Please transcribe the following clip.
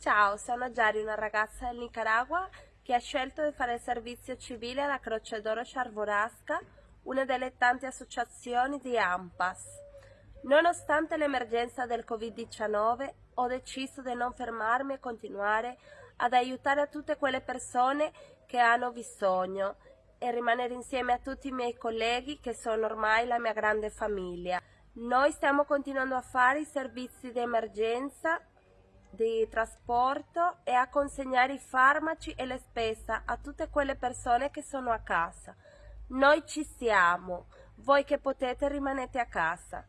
Ciao, sono Giari, una ragazza del Nicaragua che ha scelto di fare il servizio civile alla Croce d'Oro Sciarvorasca, una delle tante associazioni di AMPAS. Nonostante l'emergenza del Covid-19, ho deciso di non fermarmi e continuare ad aiutare tutte quelle persone che hanno bisogno e rimanere insieme a tutti i miei colleghi che sono ormai la mia grande famiglia. Noi stiamo continuando a fare i servizi di emergenza di trasporto e a consegnare i farmaci e le spese a tutte quelle persone che sono a casa. Noi ci siamo, voi che potete rimanete a casa.